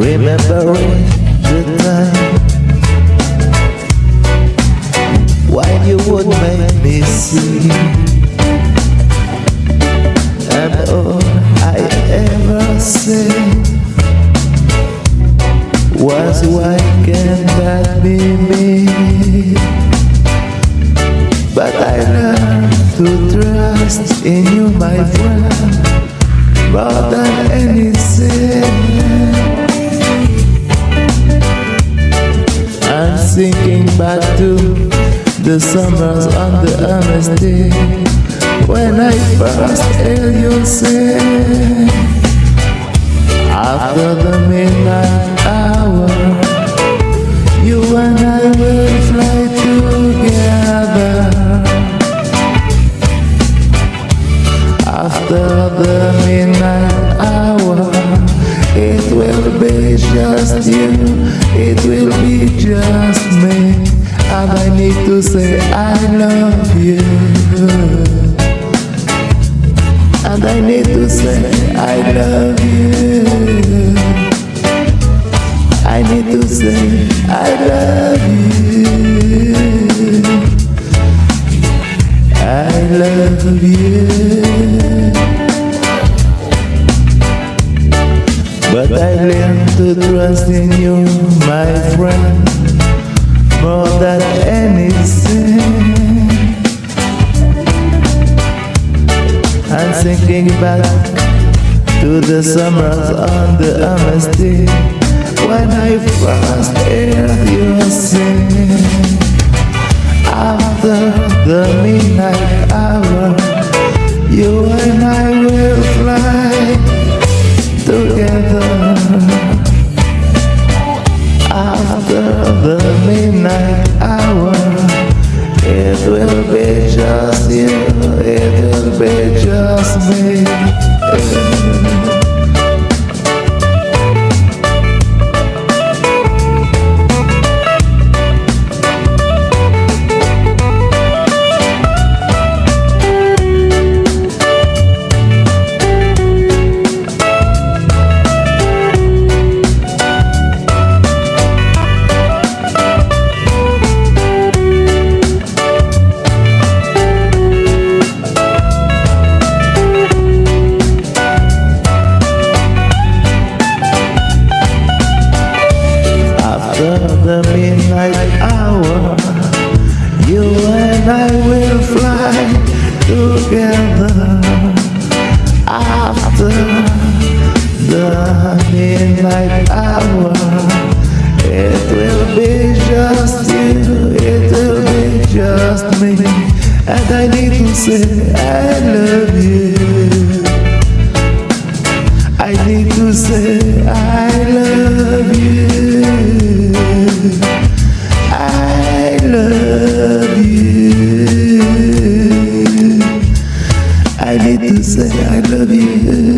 Remembering the time When you would make me see. And all I ever said Was why can that be me? But I learned to trust in you my friend. More the summers on the honesty When I first heard you say After the midnight hour You and I will fly together. After the midnight hour It will be just you It will To say I love you. And I need to say I love you. I need to say I love you. I love you. But I learned to trust in you, my friend more than I'm back to the summers on the honesty when I first heard you sing. After the midnight hour, you and I will fly together. After the midnight hour It will be just you be just me I will fly together After the midnight hour. It will be just you, it will be just me And I need to say I love you. I need to say I love you to say I love you